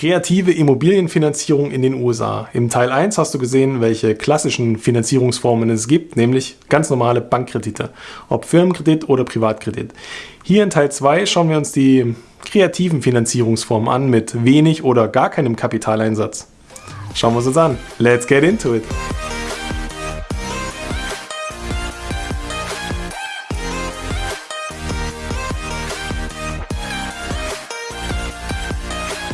Kreative Immobilienfinanzierung in den USA. Im Teil 1 hast du gesehen, welche klassischen Finanzierungsformen es gibt, nämlich ganz normale Bankkredite, ob Firmenkredit oder Privatkredit. Hier in Teil 2 schauen wir uns die kreativen Finanzierungsformen an mit wenig oder gar keinem Kapitaleinsatz. Schauen wir uns an. Let's get into it!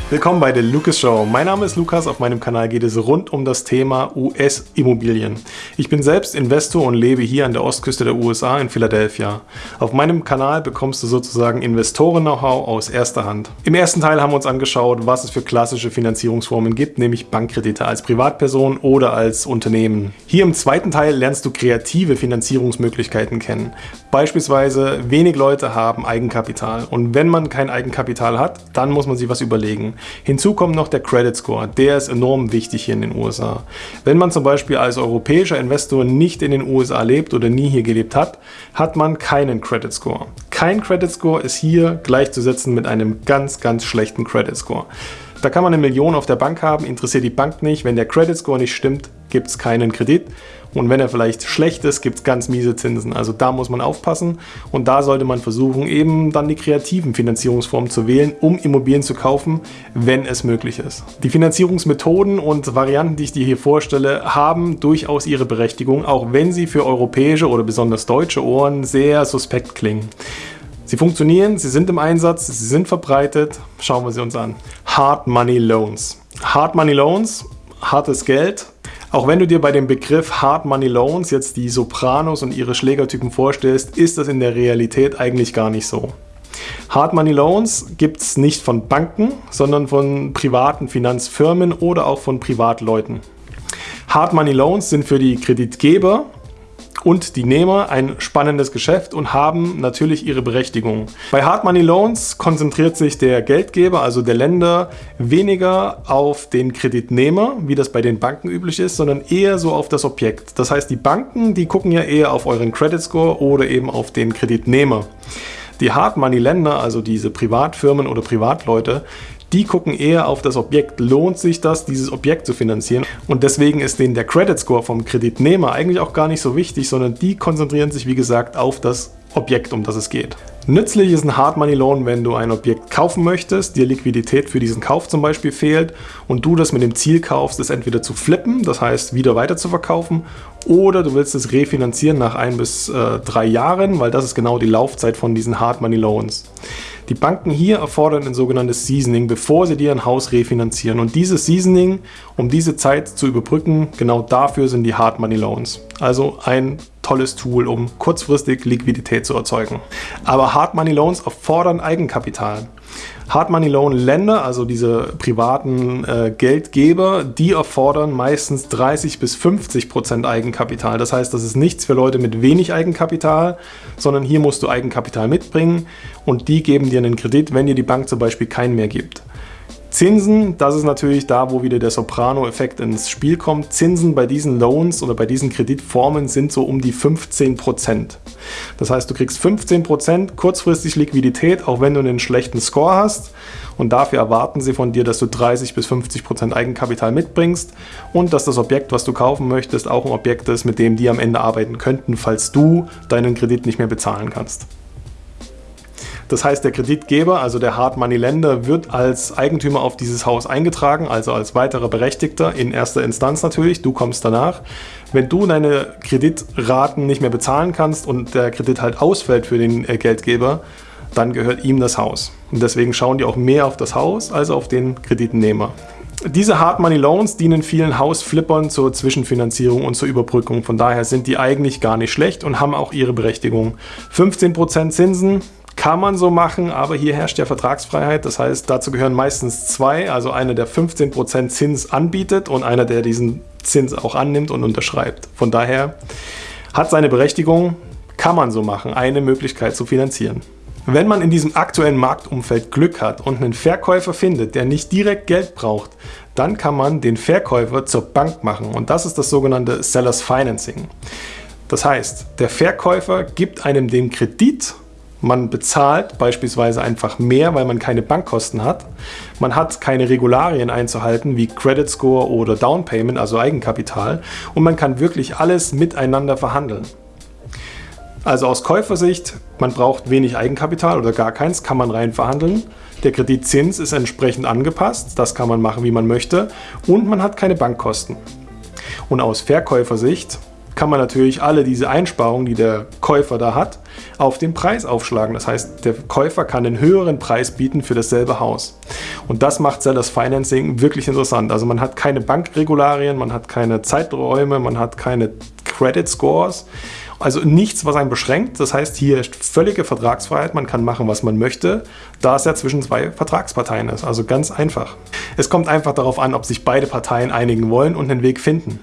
Willkommen bei der Lucas Show. Mein Name ist Lukas. Auf meinem Kanal geht es rund um das Thema US-Immobilien. Ich bin selbst Investor und lebe hier an der Ostküste der USA in Philadelphia. Auf meinem Kanal bekommst du sozusagen Investoren-Know-how aus erster Hand. Im ersten Teil haben wir uns angeschaut, was es für klassische Finanzierungsformen gibt, nämlich Bankkredite als Privatperson oder als Unternehmen. Hier im zweiten Teil lernst du kreative Finanzierungsmöglichkeiten kennen. Beispielsweise wenig Leute haben Eigenkapital und wenn man kein Eigenkapital hat, dann muss man sich was überlegen. Hinzu kommt noch der Credit Score, der ist enorm wichtig hier in den USA. Wenn man zum Beispiel als europäischer Investor nicht in den USA lebt oder nie hier gelebt hat, hat man keinen Credit Score. Kein Credit Score ist hier gleichzusetzen mit einem ganz, ganz schlechten Credit Score. Da kann man eine Million auf der Bank haben, interessiert die Bank nicht. Wenn der Credit Score nicht stimmt, gibt es keinen Kredit. Und wenn er vielleicht schlecht ist, gibt es ganz miese Zinsen. Also da muss man aufpassen und da sollte man versuchen, eben dann die kreativen Finanzierungsformen zu wählen, um Immobilien zu kaufen, wenn es möglich ist. Die Finanzierungsmethoden und Varianten, die ich dir hier vorstelle, haben durchaus ihre Berechtigung, auch wenn sie für europäische oder besonders deutsche Ohren sehr suspekt klingen. Sie funktionieren, sie sind im Einsatz, sie sind verbreitet. Schauen wir sie uns an. Hard Money Loans. Hard Money Loans, hartes Geld, auch wenn du dir bei dem Begriff Hard Money Loans jetzt die Sopranos und ihre Schlägertypen vorstellst, ist das in der Realität eigentlich gar nicht so. Hard Money Loans gibt es nicht von Banken, sondern von privaten Finanzfirmen oder auch von Privatleuten. Hard Money Loans sind für die Kreditgeber und die Nehmer ein spannendes Geschäft und haben natürlich ihre Berechtigung. Bei Hard Money Loans konzentriert sich der Geldgeber, also der Länder, weniger auf den Kreditnehmer, wie das bei den Banken üblich ist, sondern eher so auf das Objekt. Das heißt, die Banken, die gucken ja eher auf euren Credit Score oder eben auf den Kreditnehmer. Die Hard Money Länder, also diese Privatfirmen oder Privatleute, die gucken eher auf das Objekt. Lohnt sich das, dieses Objekt zu finanzieren? Und deswegen ist denen der Credit Score vom Kreditnehmer eigentlich auch gar nicht so wichtig, sondern die konzentrieren sich, wie gesagt, auf das Objekt, um das es geht. Nützlich ist ein Hard Money Loan, wenn du ein Objekt kaufen möchtest, dir Liquidität für diesen Kauf zum Beispiel fehlt und du das mit dem Ziel kaufst, es entweder zu flippen, das heißt wieder weiter zu verkaufen, oder du willst es refinanzieren nach ein bis äh, drei Jahren, weil das ist genau die Laufzeit von diesen Hard Money Loans. Die Banken hier erfordern ein sogenanntes Seasoning, bevor sie dir ein Haus refinanzieren. Und dieses Seasoning, um diese Zeit zu überbrücken, genau dafür sind die Hard Money Loans. Also ein tolles Tool, um kurzfristig Liquidität zu erzeugen. Aber Hard Money Loans erfordern Eigenkapital. Hard Money Loan Länder, also diese privaten äh, Geldgeber, die erfordern meistens 30 bis 50 Prozent Eigenkapital. Das heißt, das ist nichts für Leute mit wenig Eigenkapital, sondern hier musst du Eigenkapital mitbringen und die geben dir einen Kredit, wenn dir die Bank zum Beispiel keinen mehr gibt. Zinsen, das ist natürlich da, wo wieder der Soprano-Effekt ins Spiel kommt. Zinsen bei diesen Loans oder bei diesen Kreditformen sind so um die 15%. Das heißt, du kriegst 15% kurzfristig Liquidität, auch wenn du einen schlechten Score hast. Und dafür erwarten sie von dir, dass du 30 bis 50% Eigenkapital mitbringst und dass das Objekt, was du kaufen möchtest, auch ein Objekt ist, mit dem die am Ende arbeiten könnten, falls du deinen Kredit nicht mehr bezahlen kannst. Das heißt, der Kreditgeber, also der Hard Money Lender, wird als Eigentümer auf dieses Haus eingetragen, also als weiterer Berechtigter in erster Instanz natürlich. Du kommst danach. Wenn du deine Kreditraten nicht mehr bezahlen kannst und der Kredit halt ausfällt für den äh, Geldgeber, dann gehört ihm das Haus. Und deswegen schauen die auch mehr auf das Haus als auf den Kreditnehmer. Diese Hard Money Loans dienen vielen Hausflippern zur Zwischenfinanzierung und zur Überbrückung. Von daher sind die eigentlich gar nicht schlecht und haben auch ihre Berechtigung. 15% Zinsen, kann man so machen, aber hier herrscht ja Vertragsfreiheit. Das heißt, dazu gehören meistens zwei, also einer, der 15% Zins anbietet und einer, der diesen Zins auch annimmt und unterschreibt. Von daher hat seine Berechtigung, kann man so machen, eine Möglichkeit zu finanzieren. Wenn man in diesem aktuellen Marktumfeld Glück hat und einen Verkäufer findet, der nicht direkt Geld braucht, dann kann man den Verkäufer zur Bank machen und das ist das sogenannte Sellers Financing. Das heißt, der Verkäufer gibt einem den Kredit Man bezahlt beispielsweise einfach mehr, weil man keine Bankkosten hat. Man hat keine Regularien einzuhalten wie Credit Score oder Down Payment, also Eigenkapital. Und man kann wirklich alles miteinander verhandeln. Also aus Käufersicht, man braucht wenig Eigenkapital oder gar keins, kann man rein verhandeln. Der Kreditzins ist entsprechend angepasst, das kann man machen, wie man möchte. Und man hat keine Bankkosten. Und aus Verkäufersicht kann man natürlich alle diese Einsparungen, die der Käufer da hat, auf den Preis aufschlagen. Das heißt, der Käufer kann einen höheren Preis bieten für dasselbe Haus. Und das macht Sellers Financing wirklich interessant. Also man hat keine Bankregularien, man hat keine Zeiträume, man hat keine Credit Scores. Also nichts, was einen beschränkt. Das heißt, hier ist völlige Vertragsfreiheit. Man kann machen, was man möchte, da es ja zwischen zwei Vertragsparteien ist. Also ganz einfach. Es kommt einfach darauf an, ob sich beide Parteien einigen wollen und einen Weg finden.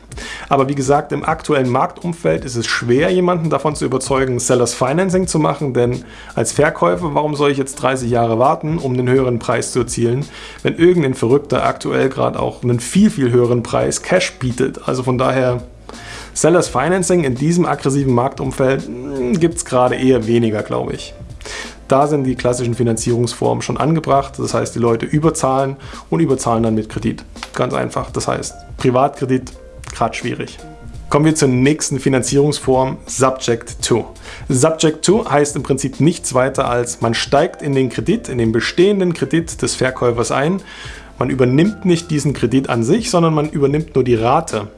Aber wie gesagt, im aktuellen Marktumfeld ist es schwer, jemanden davon zu überzeugen, Sellers Financing zu machen, denn als Verkäufer, warum soll ich jetzt 30 Jahre warten, um einen höheren Preis zu erzielen, wenn irgendein Verrückter aktuell gerade auch einen viel, viel höheren Preis Cash bietet. Also von daher Sellers Financing in diesem aggressiven Marktumfeld hm, gibt es gerade eher weniger, glaube ich. Da sind die klassischen Finanzierungsformen schon angebracht. Das heißt, die Leute überzahlen und überzahlen dann mit Kredit. Ganz einfach. Das heißt, Privatkredit, gerade schwierig. Kommen wir zur nächsten Finanzierungsform, Subject to. Subject to heißt im Prinzip nichts weiter als, man steigt in den Kredit, in den bestehenden Kredit des Verkäufers ein. Man übernimmt nicht diesen Kredit an sich, sondern man übernimmt nur die Rate.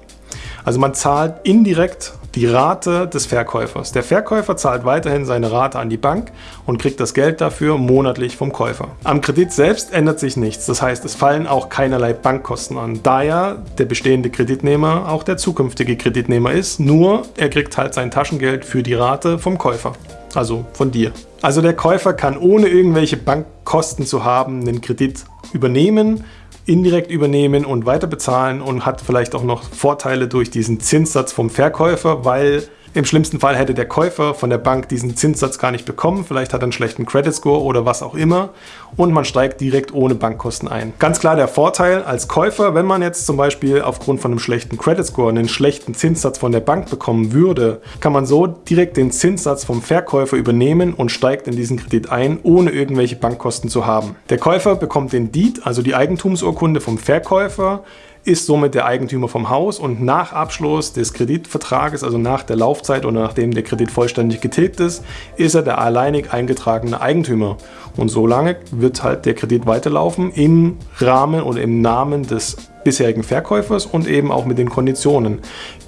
Also man zahlt indirekt die Rate des Verkäufers. Der Verkäufer zahlt weiterhin seine Rate an die Bank und kriegt das Geld dafür monatlich vom Käufer. Am Kredit selbst ändert sich nichts, das heißt es fallen auch keinerlei Bankkosten an, da ja der bestehende Kreditnehmer auch der zukünftige Kreditnehmer ist, nur er kriegt halt sein Taschengeld für die Rate vom Käufer, also von dir. Also der Käufer kann ohne irgendwelche Bankkosten zu haben den Kredit übernehmen, indirekt übernehmen und weiter bezahlen und hat vielleicht auch noch Vorteile durch diesen Zinssatz vom Verkäufer, weil im schlimmsten Fall hätte der Käufer von der Bank diesen Zinssatz gar nicht bekommen, vielleicht hat er einen schlechten Credit Score oder was auch immer und man steigt direkt ohne Bankkosten ein. Ganz klar der Vorteil als Käufer, wenn man jetzt zum Beispiel aufgrund von einem schlechten Credit Score einen schlechten Zinssatz von der Bank bekommen würde, kann man so direkt den Zinssatz vom Verkäufer übernehmen und steigt in diesen Kredit ein, ohne irgendwelche Bankkosten zu haben. Der Käufer bekommt den Deed, also die Eigentumsurkunde vom Verkäufer, ist somit der Eigentümer vom Haus und nach Abschluss des Kreditvertrages, also nach der Laufzeit oder nachdem der Kredit vollständig getilgt ist, ist er der alleinig eingetragene Eigentümer. Und solange wird halt der Kredit weiterlaufen im Rahmen oder im Namen des bisherigen Verkäufers und eben auch mit den Konditionen.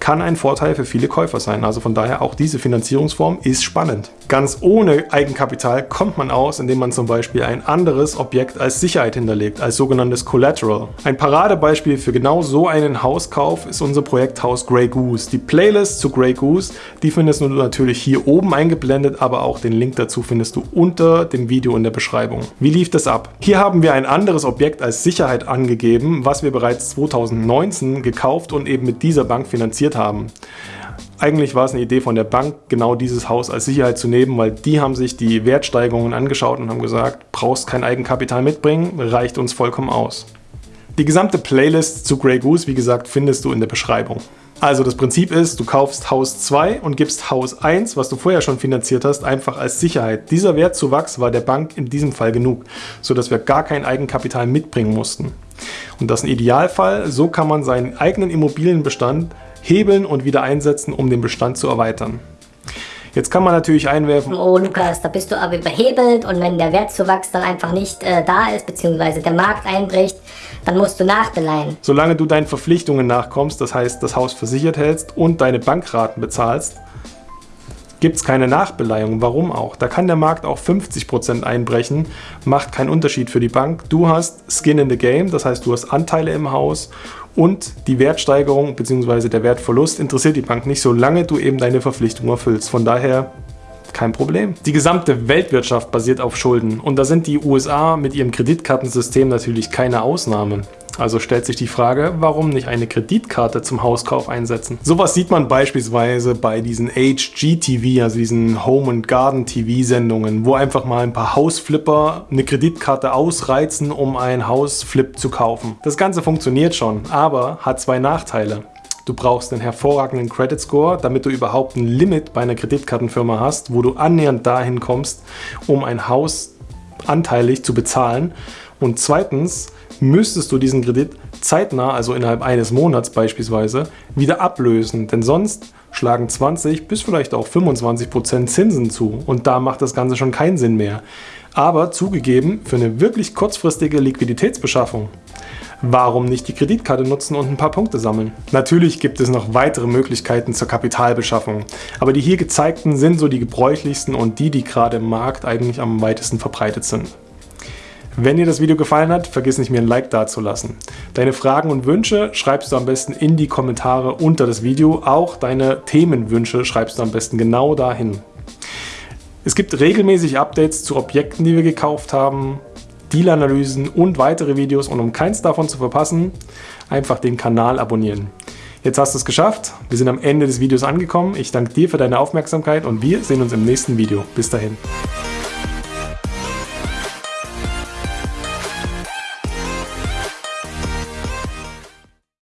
Kann ein Vorteil für viele Käufer sein. Also von daher auch diese Finanzierungsform ist spannend. Ganz ohne Eigenkapital kommt man aus, indem man zum Beispiel ein anderes Objekt als Sicherheit hinterlegt, als sogenanntes Collateral. Ein Paradebeispiel für genau so einen Hauskauf ist unser Projekthaus Grey Goose. Die Playlist zu Grey Goose, die findest du natürlich hier oben eingeblendet, aber auch den Link dazu findest du unter dem Video in der Beschreibung. Wie lief das ab? Hier haben wir ein anderes Objekt als Sicherheit angegeben, was wir bereits 2019 gekauft und eben mit dieser Bank finanziert haben. Eigentlich war es eine Idee von der Bank, genau dieses Haus als Sicherheit zu nehmen, weil die haben sich die Wertsteigerungen angeschaut und haben gesagt, brauchst kein Eigenkapital mitbringen, reicht uns vollkommen aus. Die gesamte Playlist zu Grey Goose, wie gesagt, findest du in der Beschreibung. Also das Prinzip ist, du kaufst Haus 2 und gibst Haus 1, was du vorher schon finanziert hast, einfach als Sicherheit. Dieser Wertzuwachs war der Bank in diesem Fall genug, sodass wir gar kein Eigenkapital mitbringen mussten. Und das ist ein Idealfall, so kann man seinen eigenen Immobilienbestand hebeln und wieder einsetzen, um den Bestand zu erweitern. Jetzt kann man natürlich einwerfen, oh Lukas, da bist du aber überhebelt und wenn der Wertzuwachs dann einfach nicht äh, da ist, beziehungsweise der Markt einbricht, dann musst du nachbeleihen. Solange du deinen Verpflichtungen nachkommst, das heißt das Haus versichert hältst und deine Bankraten bezahlst, gibt es keine Nachbeleihung. Warum auch? Da kann der Markt auch 50% einbrechen, macht keinen Unterschied für die Bank. Du hast Skin in the Game, das heißt du hast Anteile im Haus und die Wertsteigerung bzw. der Wertverlust interessiert die Bank nicht, solange du eben deine Verpflichtung erfüllst. Von daher kein Problem. Die gesamte Weltwirtschaft basiert auf Schulden und da sind die USA mit ihrem Kreditkartensystem natürlich keine Ausnahme. Also stellt sich die Frage, warum nicht eine Kreditkarte zum Hauskauf einsetzen? Sowas sieht man beispielsweise bei diesen HGTV, also diesen Home and Garden TV Sendungen, wo einfach mal ein paar Hausflipper eine Kreditkarte ausreizen, um ein Hausflip zu kaufen. Das Ganze funktioniert schon, aber hat zwei Nachteile. Du brauchst einen hervorragenden Credit Score, damit du überhaupt ein Limit bei einer Kreditkartenfirma hast, wo du annähernd dahin kommst, um ein Haus anteilig zu bezahlen. Und zweitens müsstest du diesen Kredit zeitnah, also innerhalb eines Monats beispielsweise, wieder ablösen. Denn sonst schlagen 20 bis vielleicht auch 25 Prozent Zinsen zu. Und da macht das Ganze schon keinen Sinn mehr. Aber zugegeben, für eine wirklich kurzfristige Liquiditätsbeschaffung Warum nicht die Kreditkarte nutzen und ein paar Punkte sammeln? Natürlich gibt es noch weitere Möglichkeiten zur Kapitalbeschaffung, aber die hier gezeigten sind so die gebräuchlichsten und die, die gerade im Markt eigentlich am weitesten verbreitet sind. Wenn dir das Video gefallen hat, vergiss nicht mir ein Like dazulassen. Deine Fragen und Wünsche schreibst du am besten in die Kommentare unter das Video. Auch deine Themenwünsche schreibst du am besten genau dahin. Es gibt regelmäßig Updates zu Objekten, die wir gekauft haben, Deal-Analysen und weitere Videos und um keins davon zu verpassen, einfach den Kanal abonnieren. Jetzt hast du es geschafft, wir sind am Ende des Videos angekommen. Ich danke dir für deine Aufmerksamkeit und wir sehen uns im nächsten Video. Bis dahin.